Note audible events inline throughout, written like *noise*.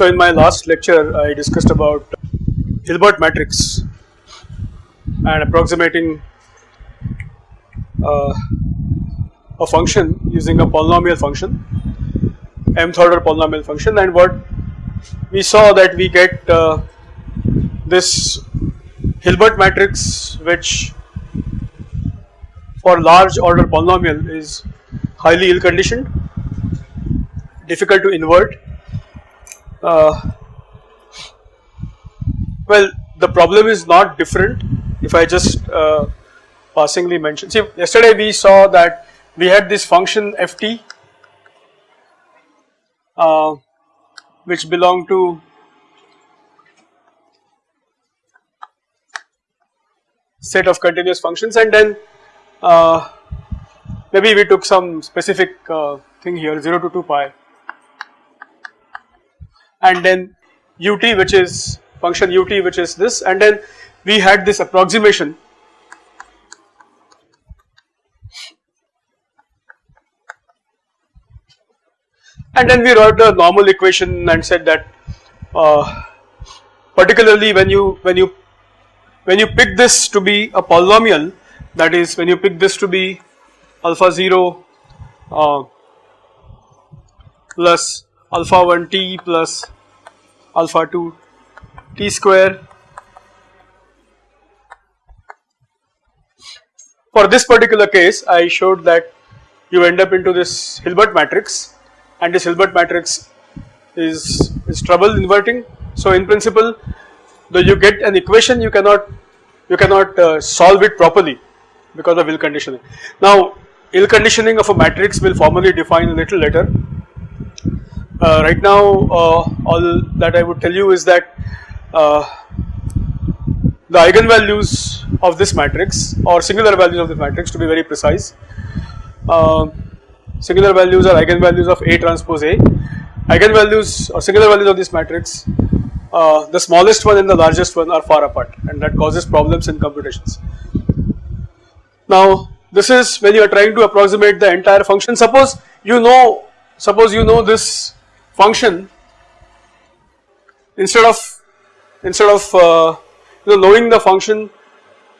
So in my last lecture I discussed about Hilbert matrix and approximating uh, a function using a polynomial function mth order polynomial function. And what we saw that we get uh, this Hilbert matrix which for large order polynomial is highly ill conditioned difficult to invert uh, well the problem is not different. If I just uh, passingly mention see yesterday we saw that we had this function ft uh, which belong to set of continuous functions. And then uh, maybe we took some specific uh, thing here 0 to 2 pi and then ut which is function ut which is this and then we had this approximation. And then we wrote the normal equation and said that uh, particularly when you when you when you pick this to be a polynomial that is when you pick this to be alpha 0 uh, plus alpha 1 t plus alpha 2 t square for this particular case I showed that you end up into this Hilbert matrix and this Hilbert matrix is, is trouble inverting. So in principle though you get an equation you cannot you cannot uh, solve it properly because of ill conditioning. Now ill conditioning of a matrix will formally define a little later. Uh, right now uh, all that I would tell you is that uh, the eigenvalues of this matrix or singular values of this matrix to be very precise uh, singular values are eigenvalues of A transpose A. Eigenvalues or singular values of this matrix, uh, the smallest one and the largest one are far apart and that causes problems in computations. Now this is when you are trying to approximate the entire function suppose you know suppose you know this function instead of instead of uh, you know knowing the function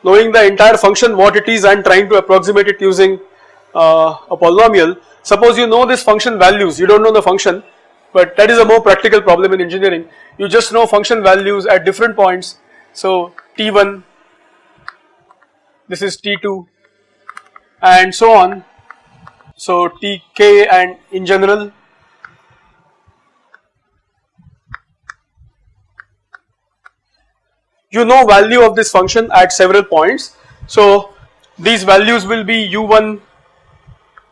knowing the entire function what it is and trying to approximate it using uh, a polynomial Suppose you know this function values, you do not know the function, but that is a more practical problem in engineering. You just know function values at different points. So T1, this is T2 and so on. So Tk and in general you know value of this function at several points. So these values will be u1,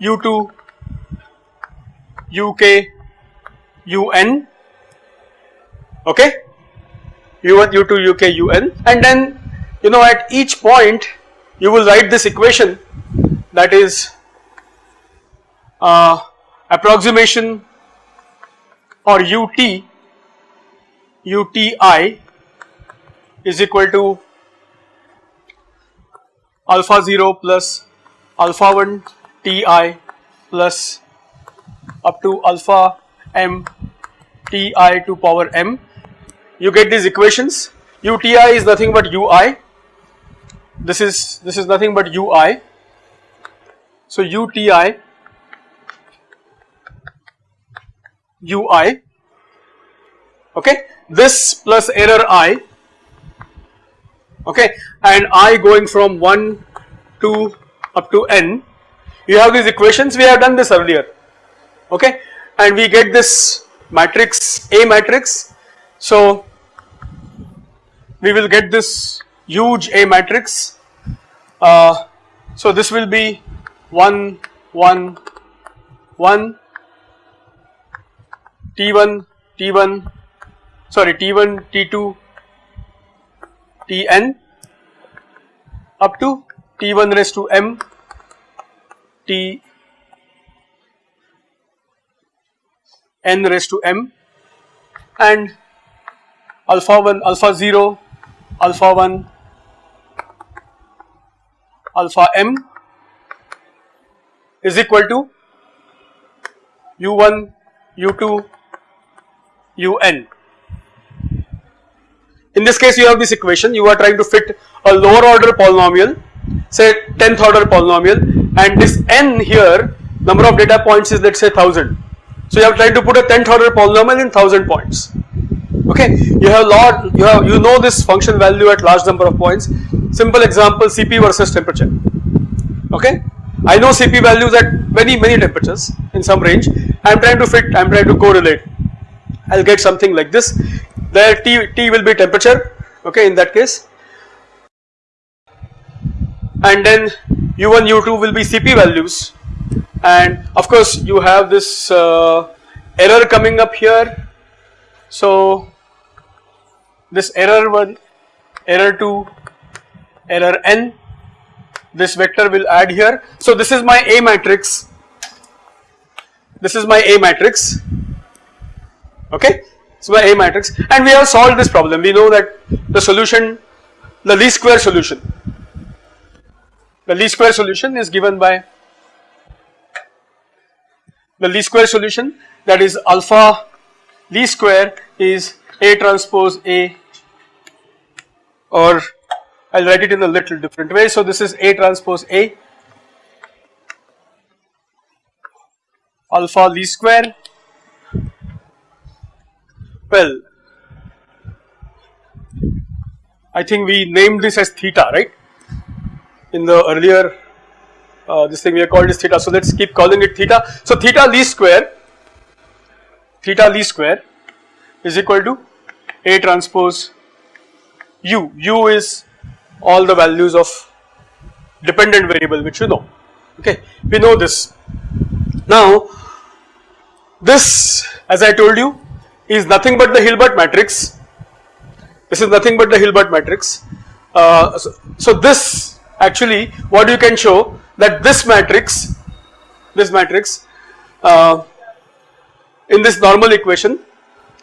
u2, uk un okay u1 u2 uk un and then you know at each point you will write this equation that is uh, approximation or ut uti is equal to alpha 0 plus alpha 1 ti plus up to alpha m ti to power m. You get these equations. Uti is nothing but ui this is this is nothing but ui so uti ui okay? This plus error i okay? And i going from 1 to up to n. You have these equations. We have done this earlier. Okay? And we get this matrix A matrix. So we will get this huge A matrix. Uh, so this will be 1 1 1 T1 T1 sorry T1 T2 Tn up to T1 raised to m T n raised to m and alpha 1 alpha 0 alpha 1 alpha m is equal to u1 u2 un in this case you have this equation. You are trying to fit a lower order polynomial say 10th order polynomial and this n here number of data points is let's say 1000 so you have tried to put a 10th order polynomial in 1000 points. Okay? You have lot you have you know this function value at large number of points. Simple example cp versus temperature. Okay? I know CP values at many many temperatures in some range. I am trying to fit I am trying to correlate. I will get something like this there T, T will be temperature okay in that case. And then U1 U2 will be CP values. And of course you have this uh, error coming up here. So this error 1 error 2 error n this vector will add here. So this is my A matrix. This is my A matrix. Okay so by A matrix. And we have solved this problem. We know that the solution the least square solution. The least square solution is given by the least square solution that is alpha least square is A transpose A or I will write it in a little different way. So, this is A transpose A alpha least square well I think we named this as theta right in the earlier uh, this thing we have called this theta. So let us keep calling it theta. So theta least square theta least square is equal to A transpose u, u is all the values of dependent variable which you know okay we know this. Now this as I told you is nothing but the Hilbert matrix. This is nothing but the Hilbert matrix. Uh, so, so this actually what you can show that this matrix this matrix uh, in this normal equation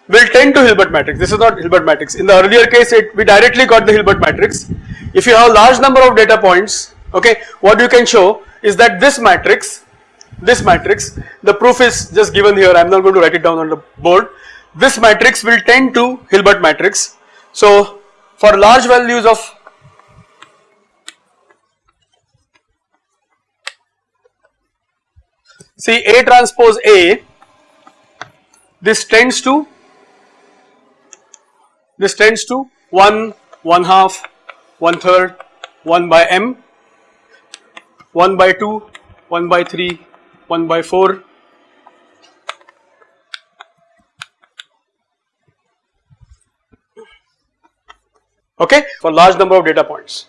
will tend to Hilbert matrix. This is not Hilbert matrix. In the earlier case it we directly got the Hilbert matrix. If you have a large number of data points okay what you can show is that this matrix this matrix the proof is just given here. I am not going to write it down on the board this matrix will tend to Hilbert matrix so for large values of See A transpose A, this tends to, this tends to 1, 1 half, 1 third, 1 by m, 1 by 2, 1 by 3, 1 by 4. Okay, for large number of data points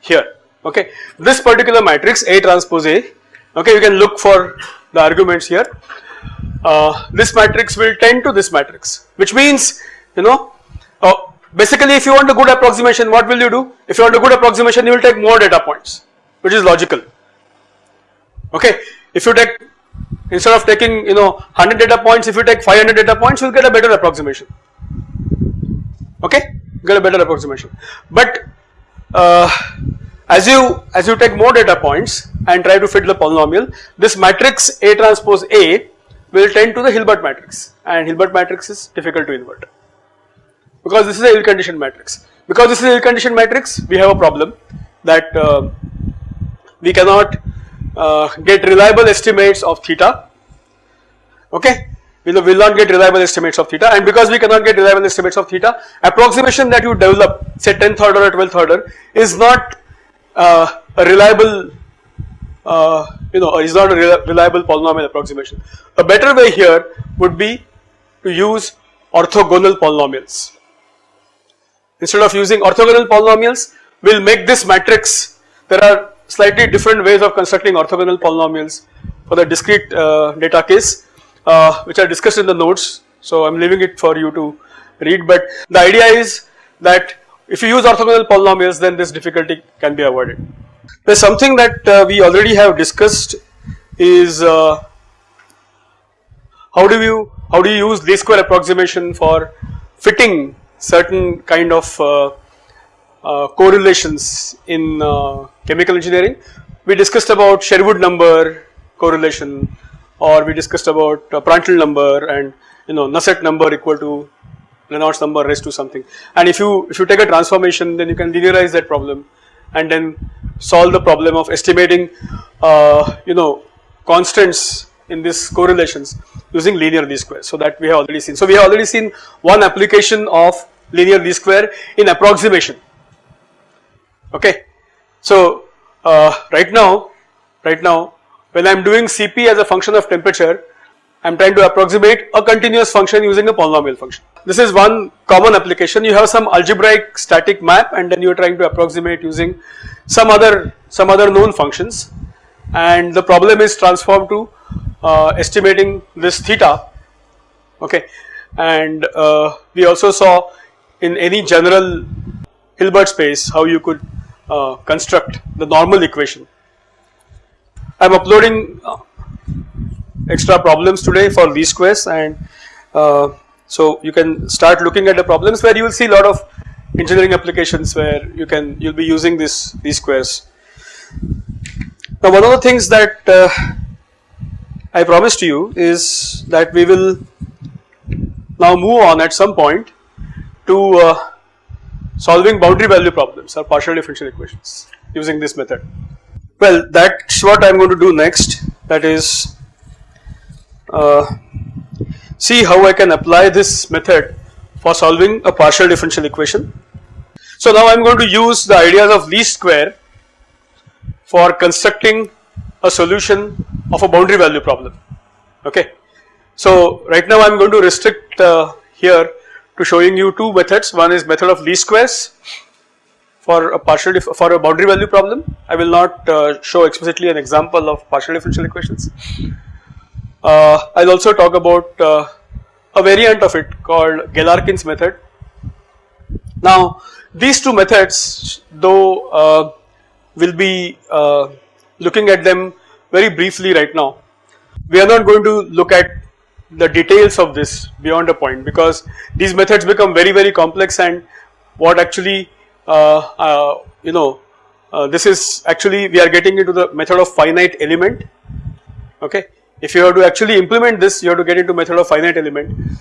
here. Okay, this particular matrix A transpose A. Okay, you can look for the arguments here. Uh, this matrix will tend to this matrix which means you know uh, basically if you want a good approximation what will you do? If you want a good approximation you will take more data points which is logical okay. If you take instead of taking you know 100 data points if you take 500 data points you will get a better approximation okay get a better approximation. But uh, as you as you take more data points and try to fit the polynomial this matrix A transpose A will tend to the Hilbert matrix. And Hilbert matrix is difficult to invert. Because this is a ill conditioned matrix. Because this is a ill conditioned matrix we have a problem that uh, we cannot uh, get reliable estimates of theta. Okay we will not get reliable estimates of theta and because we cannot get reliable estimates of theta approximation that you develop say 10th order or 12th order is not uh, a reliable uh, you know is not a reliable polynomial approximation. A better way here would be to use orthogonal polynomials. Instead of using orthogonal polynomials we will make this matrix there are slightly different ways of constructing orthogonal polynomials for the discrete uh, data case uh, which are discussed in the notes so I am leaving it for you to read but the idea is that if you use orthogonal polynomials then this difficulty can be avoided. There is something that uh, we already have discussed is uh, how do you how do you use least square approximation for fitting certain kind of uh, uh correlations in uh, chemical engineering. We discussed about Sherwood number correlation or we discussed about uh, Prandtl number and you know Nusselt number equal to Reynolds number raised to something and if you if you take a transformation then you can linearize that problem and then solve the problem of estimating uh, you know constants in these correlations using linear least square. So that we have already seen. So we have already seen one application of linear least square in approximation. Okay. So uh, right now, right now when I am doing Cp as a function of temperature, I am trying to approximate a continuous function using a polynomial function. This is one common application. You have some algebraic static map and then you are trying to approximate using some other some other known functions and the problem is transformed to uh, estimating this theta okay and uh, we also saw in any general Hilbert space how you could uh, construct the normal equation. I am uploading uh, extra problems today for least squares and uh, so you can start looking at the problems where you will see a lot of engineering applications where you can you will be using this least squares. Now one of the things that uh, I promised to you is that we will now move on at some point to uh, solving boundary value problems or partial differential equations using this method. Well that's what I am going to do next that is uh, see how I can apply this method for solving a partial differential equation. So now I am going to use the ideas of least square for constructing a solution of a boundary value problem okay. So right now I am going to restrict uh, here to showing you two methods one is method of least squares for a partial for a boundary value problem I will not uh, show explicitly an example of partial differential equations. Uh, I will also talk about uh, a variant of it called Galerkin's method. Now these two methods though uh, will be uh, looking at them very briefly right now. We are not going to look at the details of this beyond a point because these methods become very very complex and what actually you know uh, this is actually we are getting into the method of finite element okay. If you have to actually implement this you have to get into method of finite element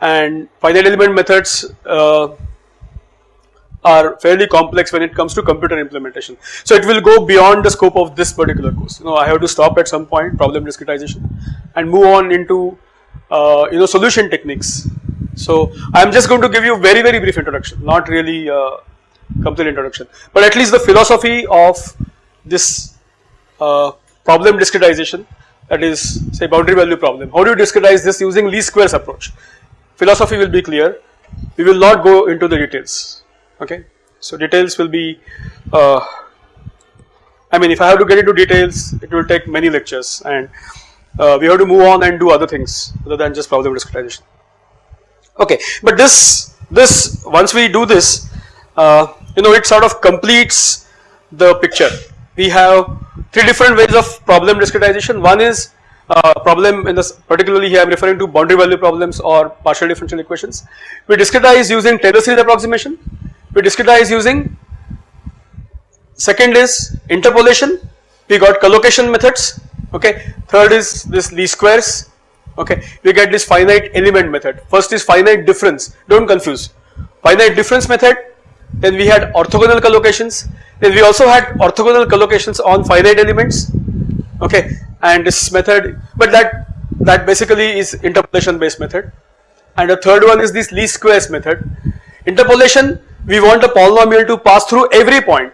and finite element methods uh, are fairly complex when it comes to computer implementation. So it will go beyond the scope of this particular course. You know, I have to stop at some point problem discretization and move on into uh, you know solution techniques. So I am just going to give you very very brief introduction, not really uh, complete introduction, but at least the philosophy of this uh, problem discretization that is say boundary value problem. How do you discretize this using least squares approach? Philosophy will be clear. We will not go into the details okay. So details will be uh, I mean if I have to get into details it will take many lectures and uh, we have to move on and do other things other than just problem discretization. Okay, but this this once we do this uh, you know it sort of completes the picture. We have three different ways of problem discretization. One is uh, problem in this particularly here I am referring to boundary value problems or partial differential equations. We discretize using Taylor series approximation. We discretize using second is interpolation. We got collocation methods okay? Third is this least squares okay? We get this finite element method. First is finite difference. Don't confuse. Finite difference method then we had orthogonal collocations. Then we also had orthogonal collocations on finite elements. Okay? And this method but that that basically is interpolation based method. And the third one is this least squares method. Interpolation we want the polynomial to pass through every point.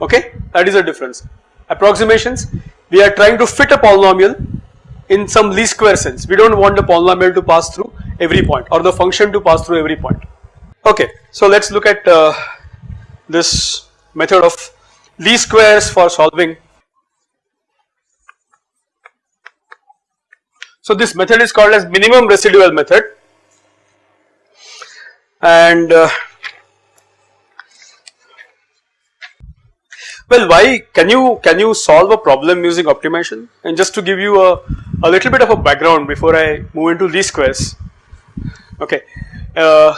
Okay? That is the difference. Approximations we are trying to fit a polynomial in some least square sense. We do not want the polynomial to pass through every point or the function to pass through every point okay so let us look at uh, this method of least squares for solving so this method is called as minimum residual method and uh, Well, why can you can you solve a problem using optimization? And just to give you a, a little bit of a background before I move into least squares. Okay, uh,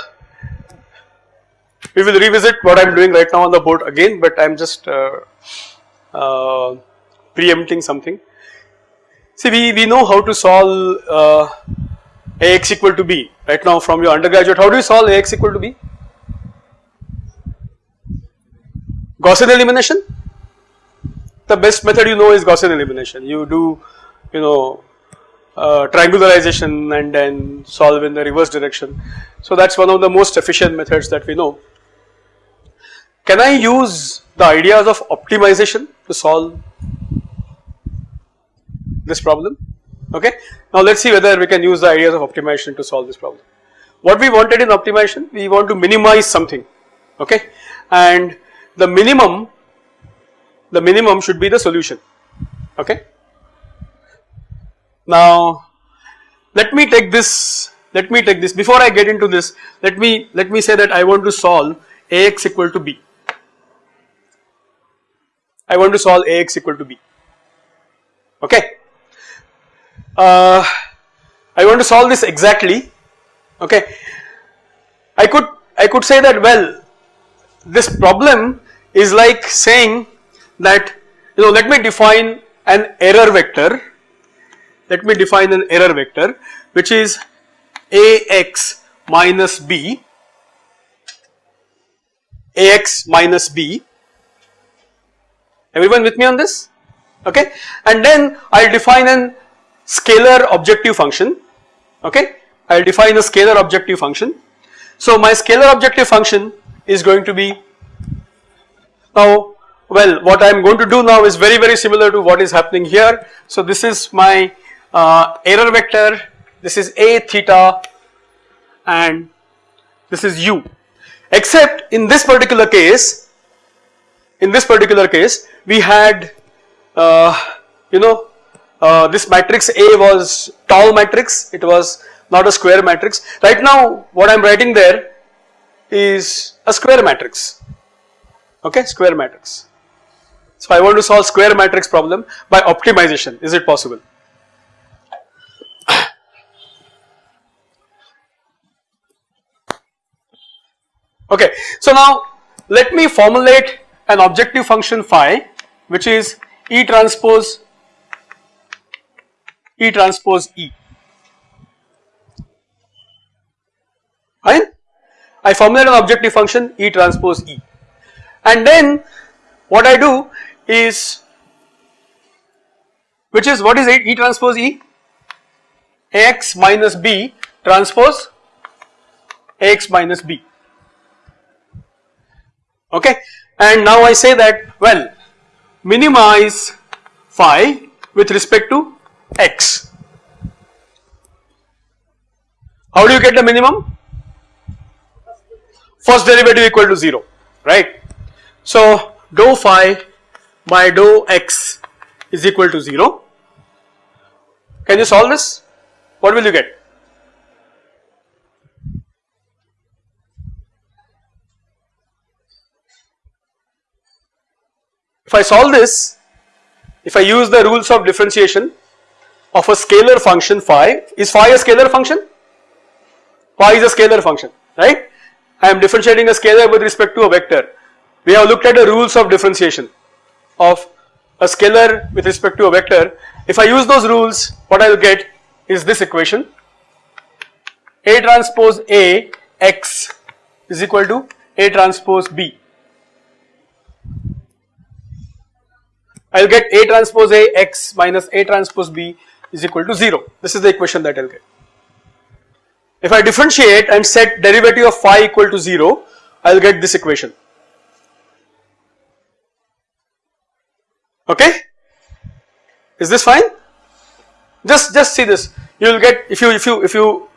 we will revisit what I am doing right now on the board again, but I am just uh, uh, preempting something. See, we, we know how to solve uh, Ax equal to b right now from your undergraduate how do you solve Ax equal to b? Gaussian elimination the best method you know is Gaussian elimination you do you know uh, triangularization and then solve in the reverse direction. So that is one of the most efficient methods that we know. Can I use the ideas of optimization to solve this problem? Okay. Now let us see whether we can use the ideas of optimization to solve this problem. What we wanted in optimization, we want to minimize something, okay, and the minimum, the minimum should be the solution, okay. Now let me take this, let me take this, before I get into this, let me, let me say that I want to solve Ax equal to B. I want to solve Ax equal to B, okay. Uh, I want to solve this exactly, okay. I could, I could say that well, this problem is like saying that you know let me define an error vector, let me define an error vector which is Ax minus B, Ax minus B Everyone with me on this? Okay. And then I will define an scalar objective function. Okay. I will define a scalar objective function. So my scalar objective function is going to be now well what I am going to do now is very very similar to what is happening here. So this is my uh, error vector, this is a theta and this is u except in this particular case in this particular case we had uh, you know uh, this matrix A was tall matrix it was not a square matrix right now what I am writing there is a square matrix okay square matrix. So I want to solve square matrix problem by optimization is it possible? Okay, so now let me formulate an objective function phi which is E transpose E transpose E. Fine? I formulate an objective function E transpose E and then what I do is which is what is it E transpose E? Ax minus B transpose Ax minus B okay and now I say that well minimize phi with respect to x. How do you get the minimum? First derivative equal to 0 right. So dou phi by dou x is equal to 0. Can you solve this? What will you get? If I solve this, if I use the rules of differentiation of a scalar function phi, is phi a scalar function? Phi is a scalar function, right? I am differentiating a scalar with respect to a vector. We have looked at the rules of differentiation of a scalar with respect to a vector. If I use those rules, what I will get is this equation A transpose A x is equal to A transpose B I will get A transpose A x minus A transpose B is equal to 0. This is the equation that I will get. If I differentiate and set derivative of phi equal to 0, I will get this equation. Okay? Is this fine? Just just see this. You will get if you if you if you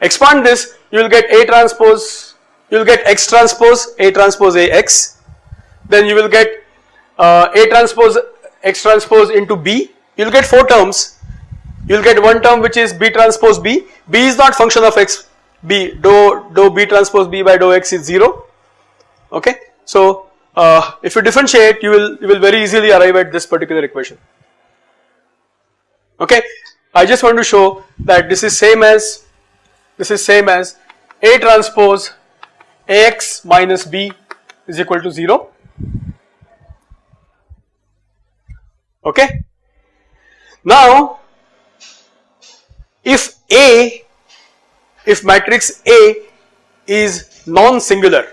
expand this, you will get A transpose, you will get X transpose A transpose A X, then you will get uh, A transpose x transpose into b you will get 4 terms. You will get one term which is b transpose b. B is not function of x b dou dou b transpose b by dou x is 0 okay. So uh, if you differentiate you will you will very easily arrive at this particular equation. Okay. I just want to show that this is same as this is same as a transpose ax minus b is equal to 0 okay. Now if A if matrix A is non-singular.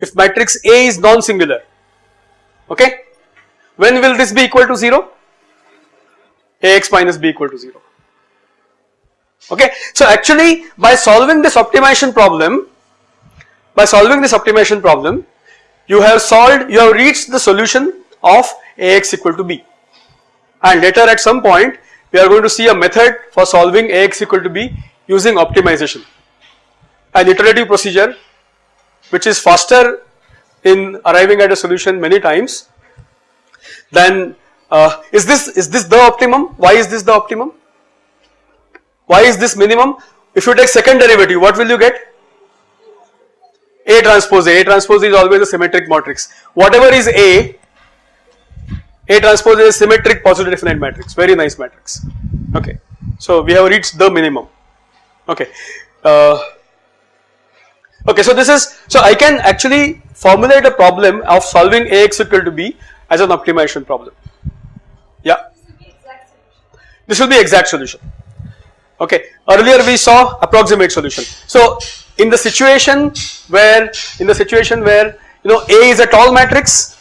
If matrix A is non-singular, okay, when will this be equal to 0? Ax minus b equal to 0. Okay, so actually by solving this optimization problem, by solving this optimization problem, you have solved, you have reached the solution of Ax equal to b. And later at some point, we are going to see a method for solving Ax equal to b using optimization. An iterative procedure which is faster in arriving at a solution many times then uh, is this is this the optimum? Why is this the optimum? Why is this minimum? If you take second derivative, what will you get? A transpose A. A transpose is always a symmetric matrix. Whatever is A, A transpose is a symmetric positive definite matrix. Very nice matrix. Okay. So we have reached the minimum. Okay. Uh, okay. So this is so I can actually formulate a problem of solving Ax equal to B as an optimization problem. Yeah. This will be exact solution. Okay. Earlier we saw approximate solution. So in the situation where in the situation where you know A is a tall matrix,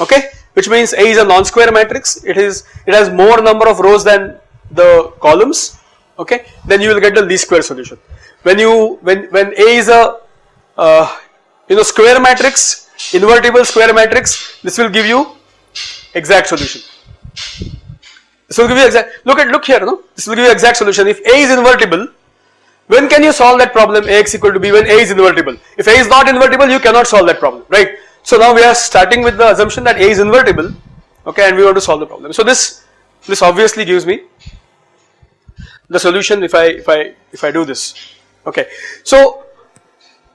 okay, which means A is a non-square matrix. It is it has more number of rows than the columns. Okay, then you will get the least square solution. When you when when A is a uh, you know square matrix, invertible square matrix, this will give you exact solution. This will give you exact, look at, look here, no? This will give you exact solution. If A is invertible, when can you solve that problem Ax equal to B when A is invertible? If A is not invertible, you cannot solve that problem, right? So now we are starting with the assumption that A is invertible, okay, and we want to solve the problem. So this, this obviously gives me the solution if I, if I, if I do this, okay. So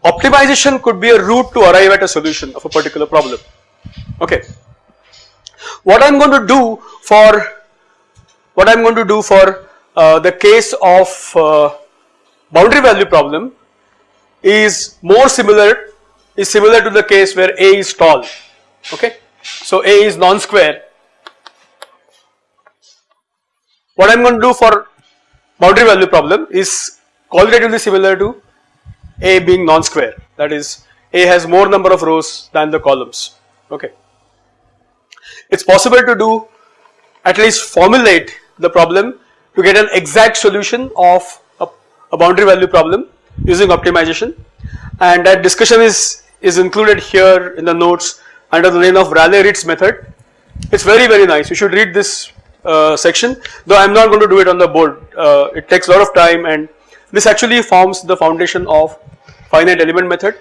optimization could be a route to arrive at a solution of a particular problem, okay. What I am going to do for what I am going to do for uh, the case of uh, boundary value problem is more similar is similar to the case where A is tall okay. So A is non-square. What I am going to do for boundary value problem is qualitatively similar to A being non-square that is A has more number of rows than the columns okay. It is possible to do at least formulate the problem to get an exact solution of a, a boundary value problem using optimization and that discussion is, is included here in the notes under the name of Rayleigh-Ritz method. It is very very nice you should read this uh, section though I am not going to do it on the board uh, it takes a lot of time and this actually forms the foundation of finite element method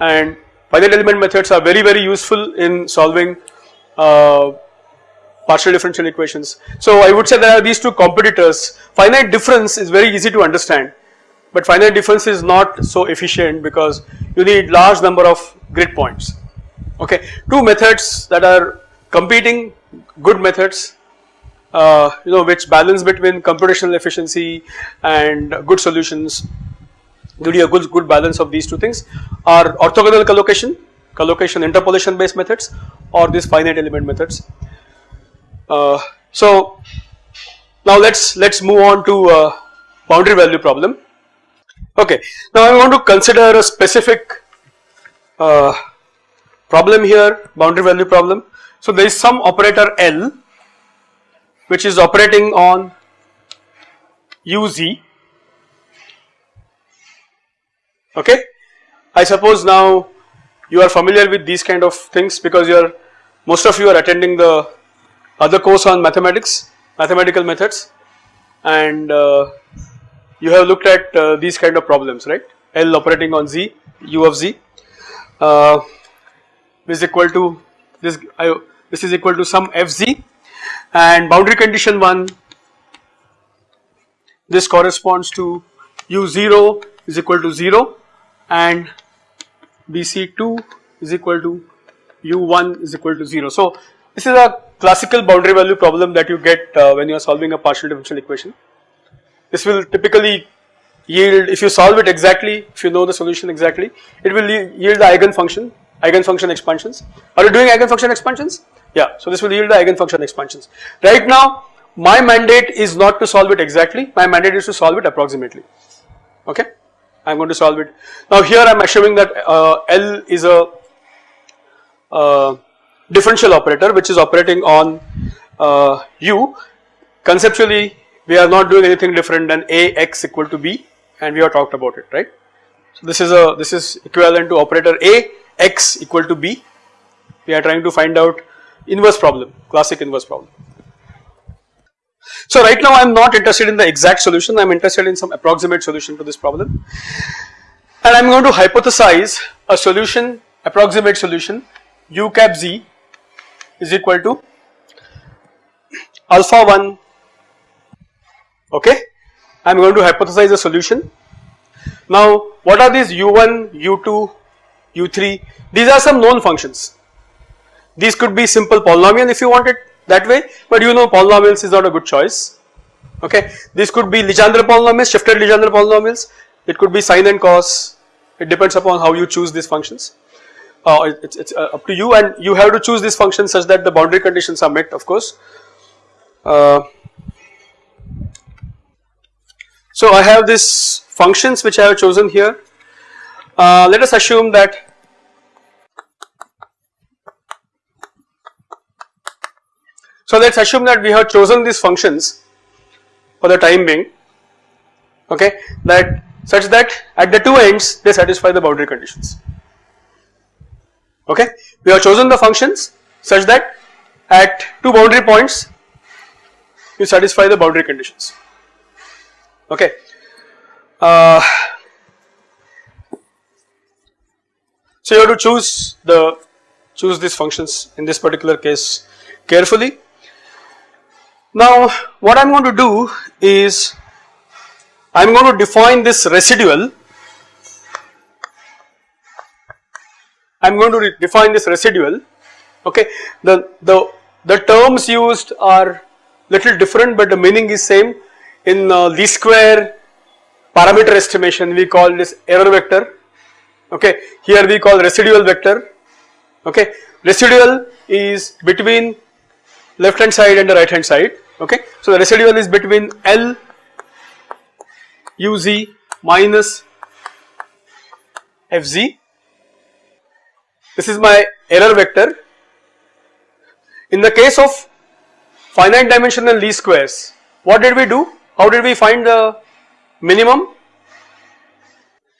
and finite element methods are very very useful in solving uh, partial differential equations. So I would say there are these two competitors. Finite difference is very easy to understand, but finite difference is not so efficient because you need large number of grid points. Okay, two methods that are competing good methods, uh, you know, which balance between computational efficiency and good solutions. Give you a good good balance of these two things are orthogonal collocation, collocation interpolation based methods, or these finite element methods. Uh, so now let's let's move on to uh, boundary value problem. Okay, now I want to consider a specific uh, problem here, boundary value problem. So there is some operator L which is operating on uz. Okay, I suppose now you are familiar with these kind of things because you are most of you are attending the other course on mathematics, mathematical methods and uh, you have looked at uh, these kind of problems right L operating on Z, U of Z uh, is equal to this I, this is equal to some Fz and boundary condition 1 this corresponds to U0 is equal to 0 and BC2 is equal to U1 is equal to 0. So this is a classical boundary value problem that you get uh, when you are solving a partial differential equation. This will typically yield, if you solve it exactly, if you know the solution exactly, it will yield the eigenfunction, eigenfunction expansions. Are you doing eigenfunction expansions? Yeah, so this will yield the eigenfunction expansions. Right now, my mandate is not to solve it exactly, my mandate is to solve it approximately, okay. I am going to solve it. Now here I am assuming that uh, L is a uh, differential operator which is operating on uh, U. Conceptually we are not doing anything different than A x equal to B and we have talked about it right. So this is a this is equivalent to operator A x equal to B. We are trying to find out inverse problem, classic inverse problem. So right now I am not interested in the exact solution, I am interested in some approximate solution to this problem and I am going to hypothesize a solution, approximate solution u cap z is equal to alpha 1 okay. I am going to hypothesize a solution. Now what are these u1, u2, u3 these are some known functions. These could be simple polynomial if you want it that way but you know polynomials is not a good choice okay. This could be Legendre polynomials shifted Legendre polynomials it could be sine and cos it depends upon how you choose these functions uh, it's, uh, up to you and you have to choose these functions such that the boundary conditions are met of course. Uh, so I have these functions which I have chosen here uh, let us assume that So let us assume that we have chosen these functions for the time being okay that such that at the two ends they satisfy the boundary conditions okay. We have chosen the functions such that at two boundary points you satisfy the boundary conditions okay. Uh, so you have to choose the choose these functions in this particular case carefully. Now what I am going to do is I am going to define this residual. I am going to define this residual. Okay. The the the terms used are little different but the meaning is same in uh, least square parameter estimation we call this error vector. Okay? Here we call residual vector. Okay? Residual is between left hand side and the right hand side. Okay. So the residual is between L uz minus fz this is my error vector. In the case of finite dimensional least squares what did we do how did we find the minimum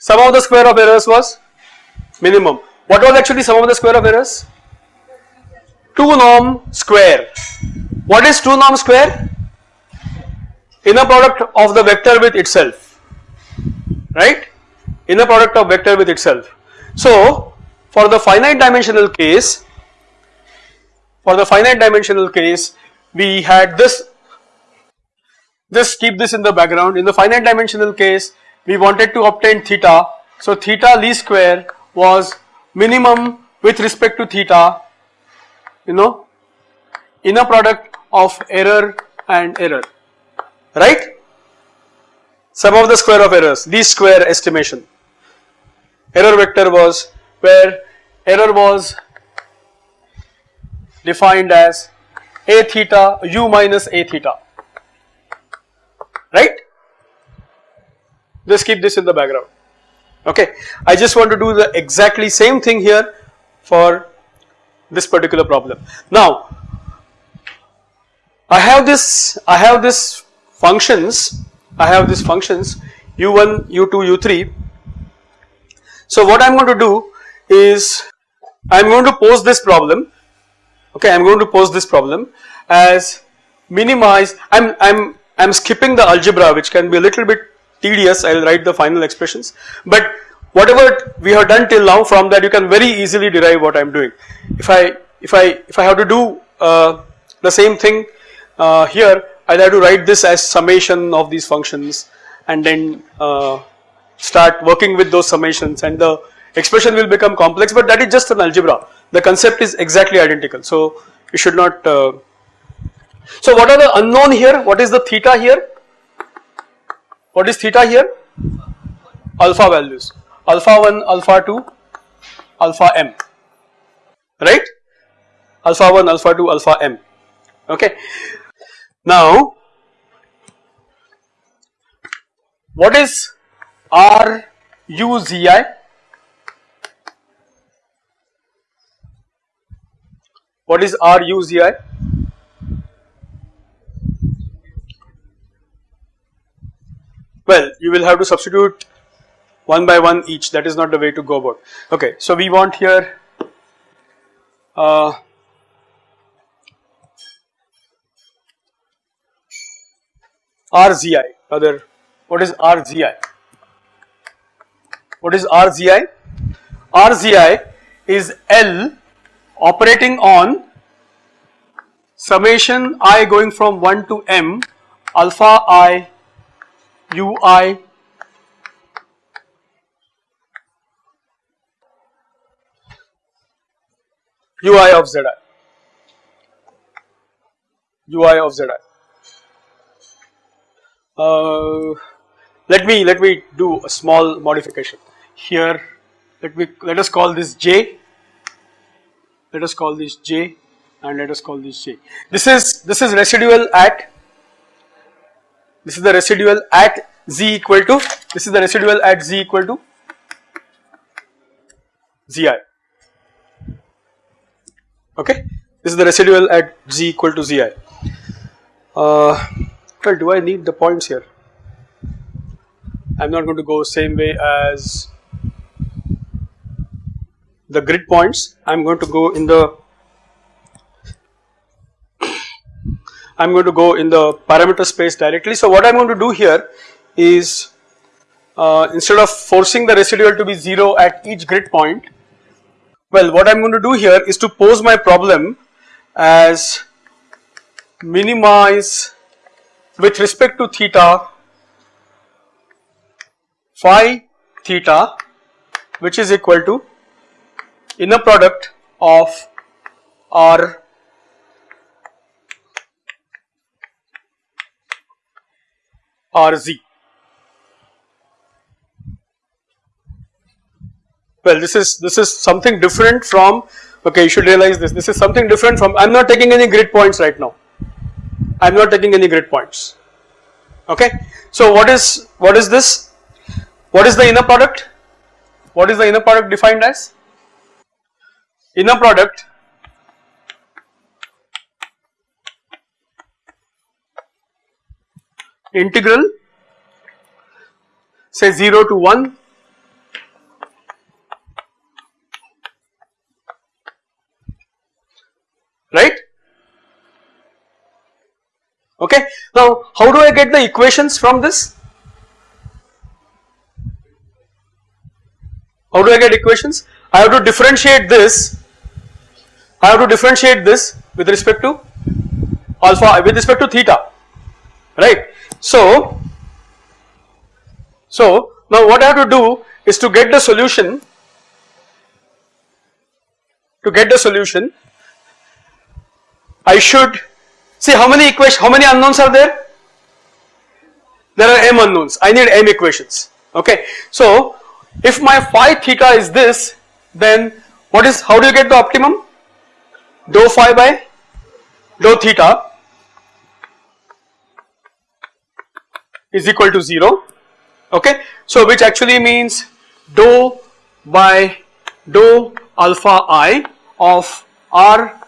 sum of the square of errors was minimum what was actually sum of the square of errors 2 norm square what is 2 norm square? Inner product of the vector with itself, right? Inner product of vector with itself. So, for the finite dimensional case, for the finite dimensional case, we had this, just keep this in the background. In the finite dimensional case, we wanted to obtain theta. So, theta least square was minimum with respect to theta, you know, inner product of error and error right sum of the square of errors least square estimation error vector was where error was defined as a theta u minus a theta right? Just keep this in the background. Okay. I just want to do the exactly same thing here for this particular problem. Now I have this, I have this functions, I have these functions u1, u2, u3. So what I am going to do is I am going to pose this problem, okay, I am going to pose this problem as minimize, I am, I am, I am skipping the algebra which can be a little bit tedious, I will write the final expressions, but whatever we have done till now from that you can very easily derive what I am doing. If I, if I, if I have to do uh, the same thing uh, here I will have to write this as summation of these functions and then uh, start working with those summations and the expression will become complex but that is just an algebra. The concept is exactly identical. So you should not uh, so what are the unknown here? What is the theta here? What is theta here? Alpha values. Alpha 1 alpha 2 alpha m. Right? Alpha 1 alpha 2 alpha m. Okay. Now what is R U Z I? What is R U Z I? Well, you will have to substitute one by one each. That is not the way to go about. Okay, so we want here uh, RZI. Other, what is RZI? What is RZI? RZI is L operating on summation i going from 1 to m alpha i ui ui of zi ui of zi uh, let me let me do a small modification. Here let me let us call this j. Let us call this j and let us call this j. This is this is residual at this is the residual at z equal to this is the residual at z equal to zi okay? This is the residual at z equal to zi uh, well do I need the points here? I am not going to go same way as the grid points. I am going to go in the I am going to go in the parameter space directly. So what I am going to do here is uh, instead of forcing the residual to be 0 at each grid point, well what I am going to do here is to pose my problem as minimize with respect to theta phi theta which is equal to inner product of R RZ. Well, this is this is something different from okay. You should realize this. This is something different from. I'm not taking any grid points right now. I'm not taking any grid points. Okay. So what is what is this? What is the inner product? What is the inner product defined as? Inner product integral say 0 to 1 right? Okay. Now how do I get the equations from this? How do I get equations? I have to differentiate this. I have to differentiate this with respect to alpha with respect to theta. Right so, so now what I have to do is to get the solution to get the solution I should see how many equations how many unknowns are there? There are m unknowns. I need m equations. Okay. So if my phi theta is this then what is how do you get the optimum? Dou phi by dou theta is equal to 0 okay. So which actually means dou by dou alpha i of r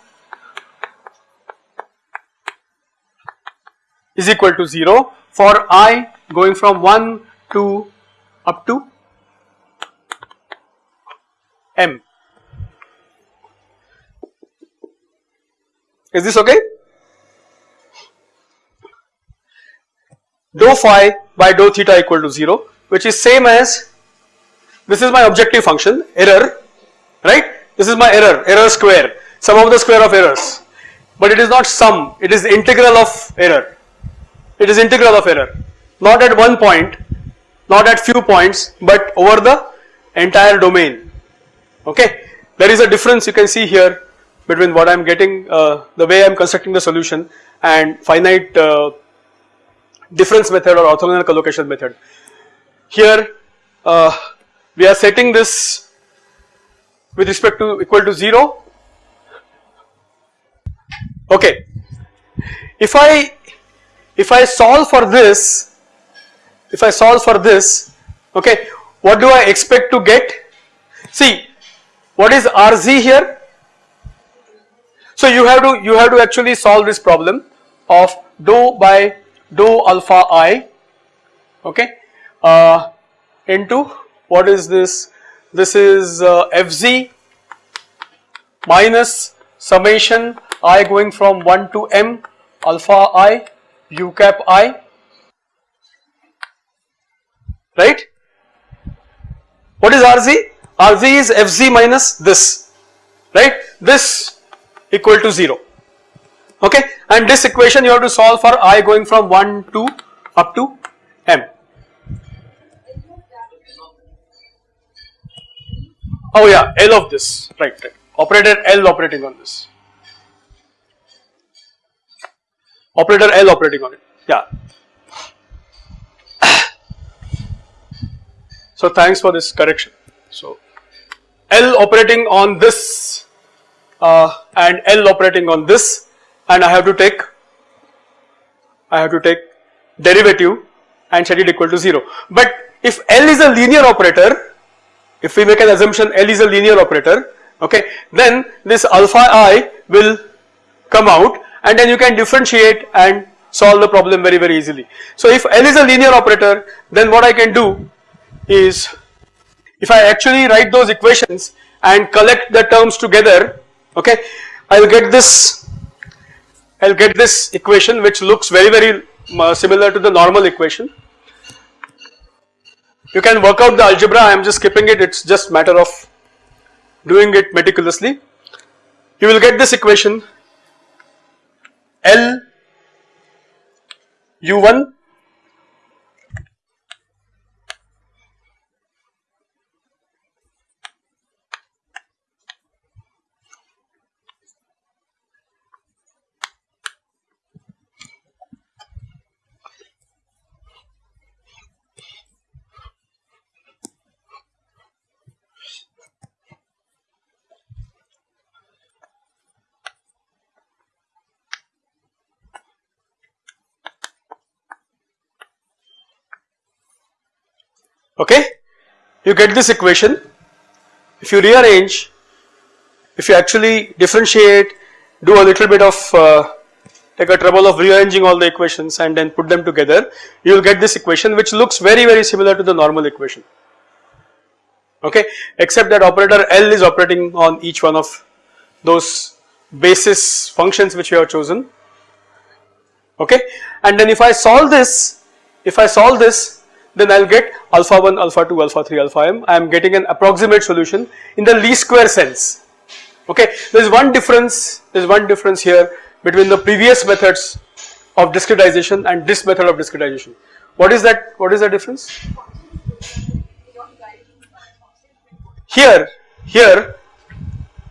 is equal to 0 for i going from 1 to up to m. Is this okay? Dou phi by dou theta equal to 0 which is same as this is my objective function error right? This is my error error square sum of the square of errors. But it is not sum it is integral of error. It is integral of error. Not at one point not at few points but over the entire domain. Okay? There is a difference you can see here between what I am getting uh, the way I am constructing the solution and finite uh, difference method or orthogonal collocation method. Here uh, we are setting this with respect to equal to 0 okay. If I if I solve for this, if I solve for this, okay, what do I expect to get? See, what is RZ here? So you have to you have to actually solve this problem of dou by dou alpha i, okay, uh, into what is this? This is uh, Fz minus summation i going from 1 to m alpha i u cap i right. What is Rz? Rz is Fz minus this right this equal to 0 okay and this equation you have to solve for i going from 1 to up to m. Oh yeah L of this right right operator L operating on this operator L operating on it yeah. *coughs* So thanks for this correction. So L operating on this uh, and L operating on this and I have to take I have to take derivative and set it equal to 0. But if L is a linear operator if we make an assumption L is a linear operator okay then this alpha i will come out and then you can differentiate and solve the problem very very easily. So if L is a linear operator then what I can do is if I actually write those equations and collect the terms together okay I will get this I will get this equation which looks very very uh, similar to the normal equation. You can work out the algebra I am just skipping it it is just matter of doing it meticulously. You will get this equation L u1 okay. You get this equation, if you rearrange, if you actually differentiate, do a little bit of uh, take a trouble of rearranging all the equations and then put them together, you will get this equation which looks very very similar to the normal equation. Okay? Except that operator L is operating on each one of those basis functions which we have chosen. Okay? And then if I solve this if I solve this then I will get alpha 1, alpha 2, alpha 3, alpha m. I am getting an approximate solution in the least square sense. Okay, there is one difference, there is one difference here between the previous methods of discretization and this method of discretization. What is that? What is the difference? Here, here,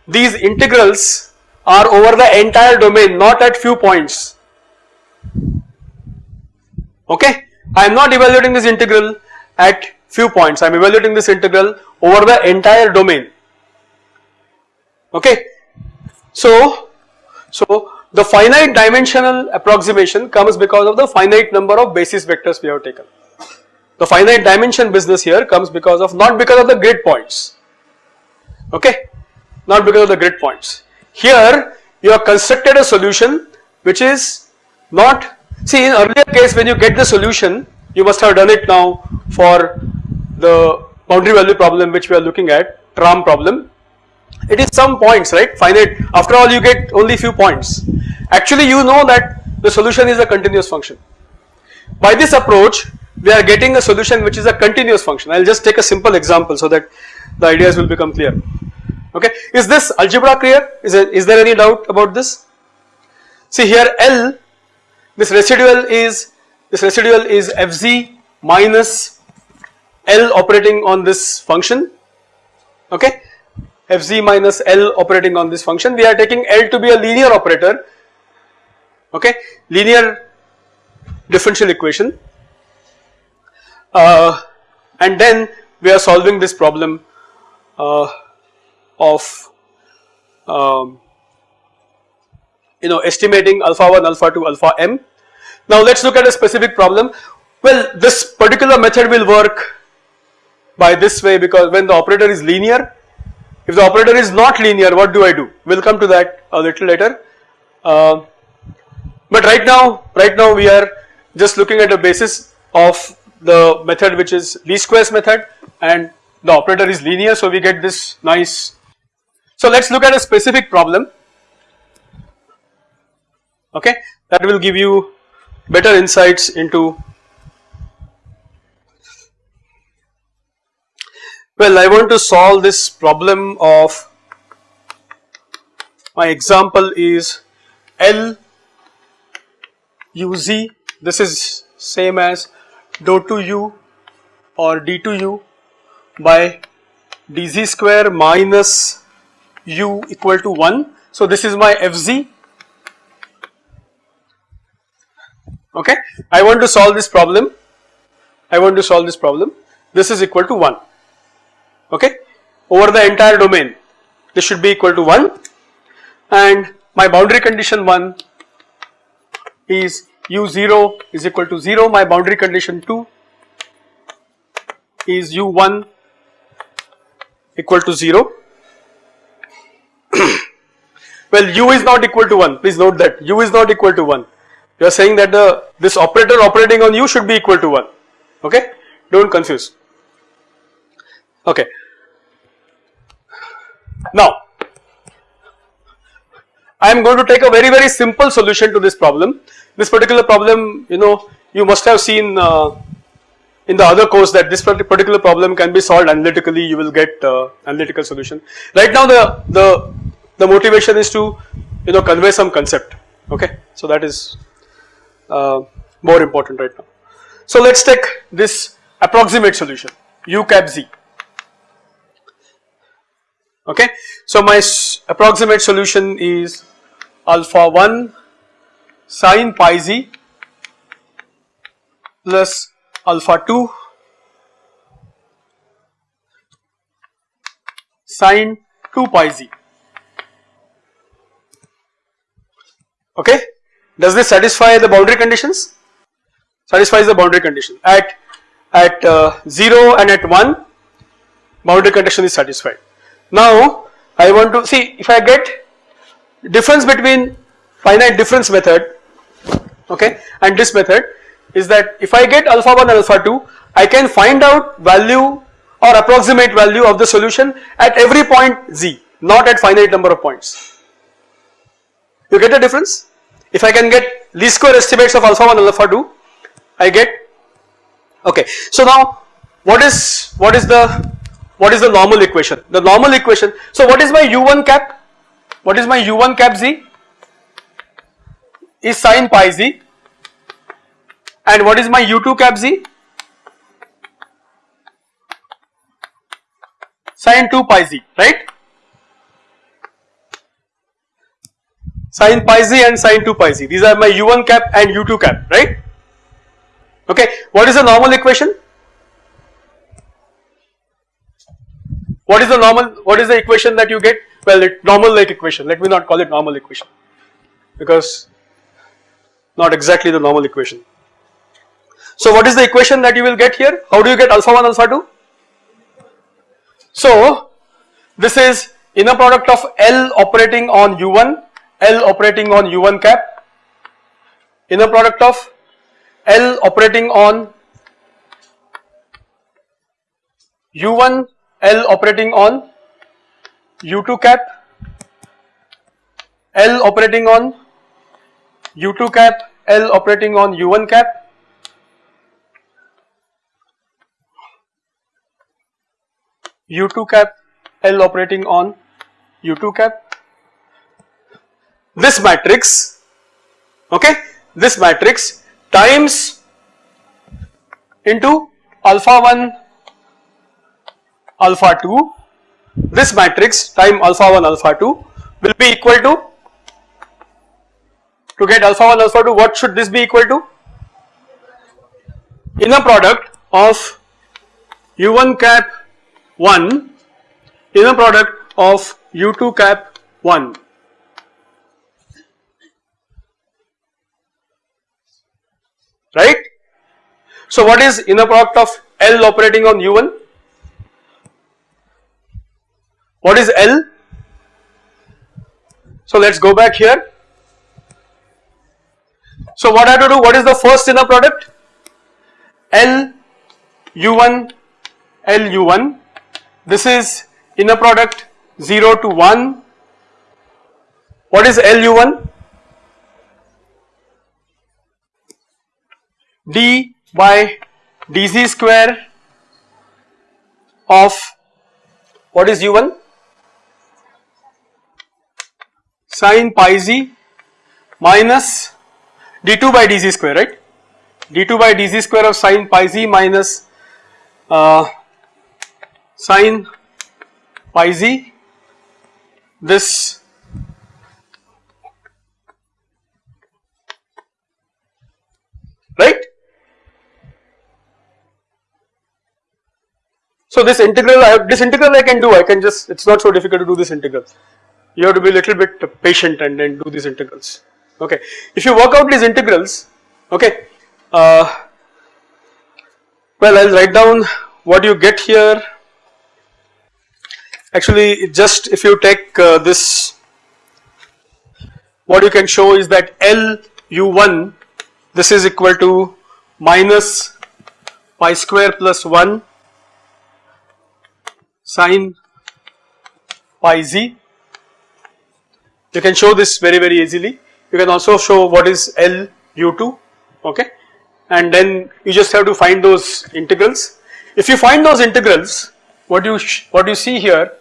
these integrals are over the entire domain, not at few points. Okay, I am not evaluating this integral at few points, I am evaluating this integral over the entire domain. Okay. So, so the finite dimensional approximation comes because of the finite number of basis vectors we have taken. The finite dimension business here comes because of not because of the grid points, okay, not because of the grid points. Here you have constructed a solution which is not See in earlier case when you get the solution you must have done it now for the boundary value problem which we are looking at tram problem. It is some points right? Finite. After all you get only few points. Actually you know that the solution is a continuous function. By this approach we are getting a solution which is a continuous function. I will just take a simple example so that the ideas will become clear. Okay? Is this algebra clear? Is, there, is there any doubt about this? See here L this residual is this residual is fz minus L operating on this function. Okay? Fz minus L operating on this function. We are taking L to be a linear operator. Okay? Linear differential equation. Uh, and then we are solving this problem uh, of um, you know estimating alpha 1 alpha 2 alpha m. Now let us look at a specific problem. Well this particular method will work by this way because when the operator is linear, if the operator is not linear what do I do? We will come to that a little later. Uh, but right now, right now we are just looking at the basis of the method which is least squares method and the operator is linear so we get this nice. So let us look at a specific problem okay? That will give you better insights into well I want to solve this problem of my example is L u z. This is same as dou to u or d to u by dz square minus u equal to 1. So this is my fz okay. I want to solve this problem, I want to solve this problem. This is equal to 1 okay? Over the entire domain this should be equal to 1 and my boundary condition 1 is u0 is equal to 0 my boundary condition 2 is u1 equal to 0 *coughs* well u is not equal to 1 please note that. U is not equal to 1 you are saying that the this operator operating on u should be equal to 1 okay do not confuse okay now I am going to take a very very simple solution to this problem. This particular problem you know you must have seen uh, in the other course that this particular problem can be solved analytically you will get uh, analytical solution. Right now the, the, the motivation is to you know convey some concept okay. So that is uh, more important right now. So let us take this approximate solution u cap z okay. So my approximate solution is alpha 1 sin pi z plus alpha 2 sin 2 pi z okay does this satisfy the boundary conditions satisfies the boundary condition at at uh, 0 and at 1 boundary condition is satisfied now I want to see if I get difference between finite difference method okay and this method is that if I get alpha 1 alpha 2 I can find out value or approximate value of the solution at every point z not at finite number of points. You get the difference? If I can get least square estimates of alpha 1 alpha 2 I get okay. So now what is what is the what is the normal equation? The normal equation so what is my u1 cap? What is my u1 cap z? Is sine pi z and what is my u2 cap z? Sine 2 pi z, right? Sine pi z and sin 2 pi z. These are my u1 cap and u2 cap, right? Okay. What is the normal equation? What is the normal, what is the equation that you get? Well, it normal like equation, let me not call it normal equation because not exactly the normal equation. So what is the equation that you will get here? How do you get alpha 1 alpha 2? So this is inner product of L operating on U1, L operating on U1 cap, inner product of L operating on U1, L operating on U2 cap, L operating on U2 cap, L operating on U1 cap. U2 cap L operating on U2 cap. This matrix, okay, this matrix times into alpha 1 alpha 2, this matrix time alpha 1 alpha 2 will be equal to, to get alpha 1 alpha 2 what should this be equal to? Inner product of u1 cap 1 inner product of U2 cap 1. Right. So what is inner product of L operating on U1? What is L? So let us go back here. So what I have to do, what is the first inner product? L U1 L U1 this is inner product 0 to 1. What is L U1? D by dz square of what is u1 sine pi z minus d2 by dz square right? d2 by dz square of sine pi z minus uh, sine pi z. This right So this integral, I have, this integral I can do, I can just, it is not so difficult to do this integral. You have to be a little bit patient and then do these integrals, okay. If you work out these integrals, okay, uh, well I will write down what you get here. Actually just if you take uh, this, what you can show is that L u1 this is equal to minus pi square plus 1 sine pi z. You can show this very very easily. You can also show what is L u2 okay and then you just have to find those integrals. If you find those integrals what you what you see here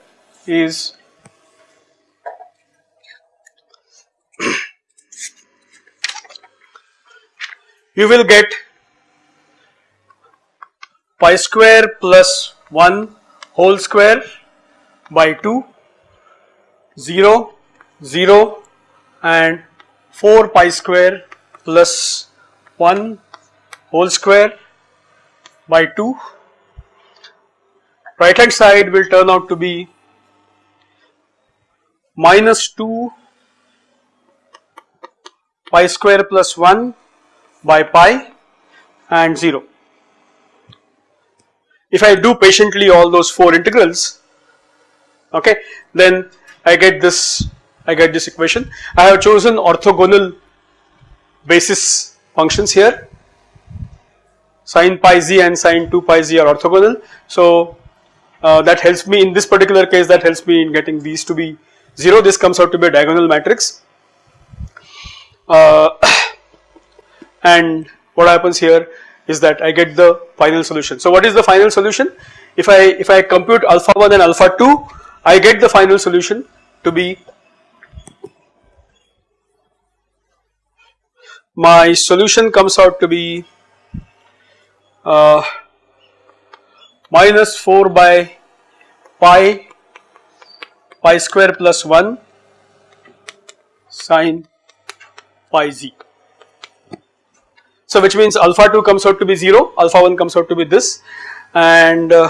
is *coughs* you will get pi square plus 1 whole square by 2 0 0 and 4 pi square plus 1 whole square by 2 right hand side will turn out to be minus 2 pi square plus 1 by pi and 0 if I do patiently all those 4 integrals okay then I get this I get this equation. I have chosen orthogonal basis functions here sine pi z and sine 2 pi z are orthogonal. So uh, that helps me in this particular case that helps me in getting these to be 0 this comes out to be a diagonal matrix uh, *coughs* and what happens here is that I get the final solution. So what is the final solution? If I if I compute alpha 1 and alpha 2 I get the final solution to be my solution comes out to be uh, minus 4 by pi pi square plus 1 sine pi z. So which means alpha 2 comes out to be 0, alpha 1 comes out to be this and uh,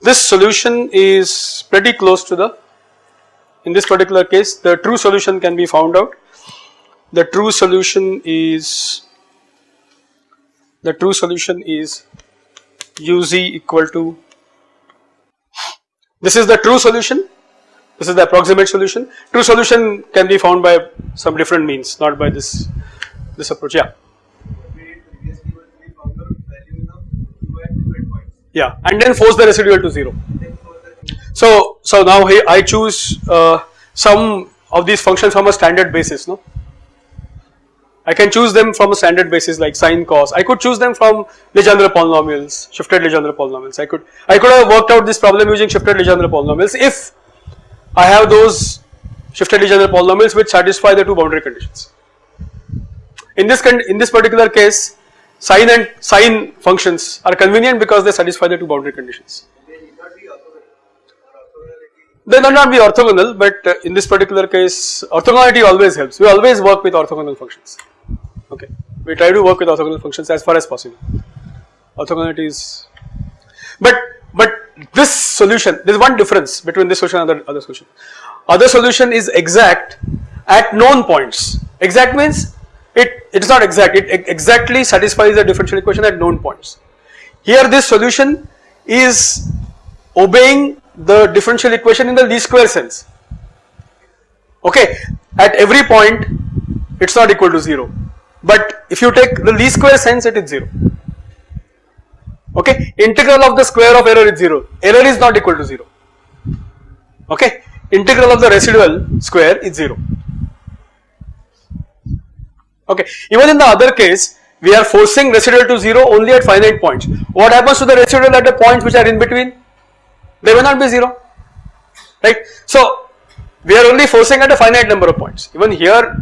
this solution is pretty close to the, in this particular case the true solution can be found out. The true solution is, the true solution is uz equal to, this is the true solution, this is the approximate solution. True solution can be found by some different means not by this this approach. Yeah. Yeah and then force the residual to 0 so so now I choose uh, some of these functions from a standard basis no? I can choose them from a standard basis like sine cos. I could choose them from Legendre polynomials shifted Legendre polynomials. I could I could have worked out this problem using shifted Legendre polynomials if I have those shifted Legendre polynomials which satisfy the two boundary conditions in this in this particular case sine and sine functions are convenient because they satisfy the two boundary conditions. They may not be orthogonal but uh, in this particular case orthogonality always helps. We always work with orthogonal functions. Okay. We try to work with orthogonal functions as far as possible. Orthogonality is but but this solution there is one difference between this solution and other, other solution. Other solution is exact at known points. Exact means it, it is not exact, it exactly satisfies the differential equation at known points. Here this solution is obeying the differential equation in the least square sense. Okay, at every point it's not equal to 0, but if you take the least square sense it is 0. Okay, integral of the square of error is 0, error is not equal to 0. Okay, integral of the residual square is 0. Okay, even in the other case, we are forcing residual to 0 only at finite points. What happens to the residual at the points which are in between? They may not be 0, right. So, we are only forcing at a finite number of points. Even here,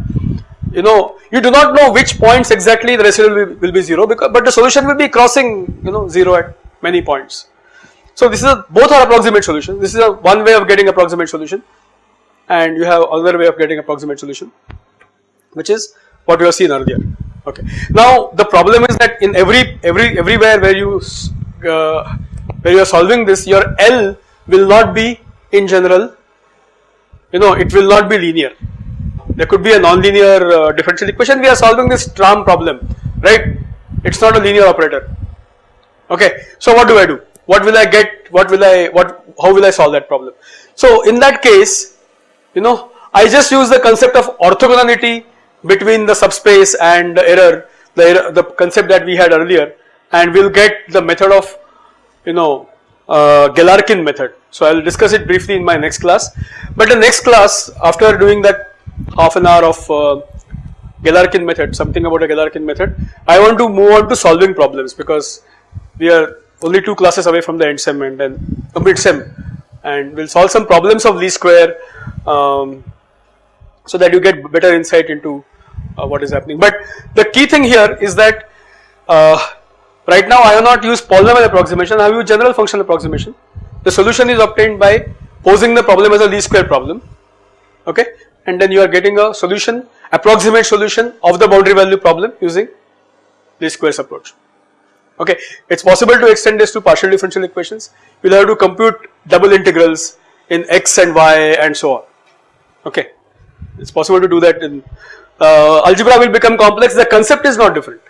you know, you do not know which points exactly the residual will, will be 0 because, but the solution will be crossing, you know, 0 at many points. So, this is a, both are approximate solutions. This is a one way of getting approximate solution and you have another way of getting approximate solution which is what we have seen earlier. Okay. Now the problem is that in every every everywhere where you uh, where you are solving this, your L will not be in general. You know, it will not be linear. There could be a non-linear uh, differential equation. We are solving this tram problem, right? It's not a linear operator. Okay. So what do I do? What will I get? What will I? What? How will I solve that problem? So in that case, you know, I just use the concept of orthogonality between the subspace and the error, the error, the concept that we had earlier and we'll get the method of you know uh, Galerkin method. So I will discuss it briefly in my next class. But the next class after doing that half an hour of uh, Galerkin method, something about a Galerkin method, I want to move on to solving problems because we are only two classes away from the end sem and then mid sem and we'll solve some problems of least square um, so that you get better insight into uh, what is happening. But the key thing here is that uh, right now I have not used polynomial approximation, I have used general functional approximation. The solution is obtained by posing the problem as a least square problem, okay, and then you are getting a solution, approximate solution of the boundary value problem using least squares approach. Okay, it's possible to extend this to partial differential equations. You'll have to compute double integrals in x and y and so on. Okay, it's possible to do that in Uh, algebra will become complex. The concept is not different.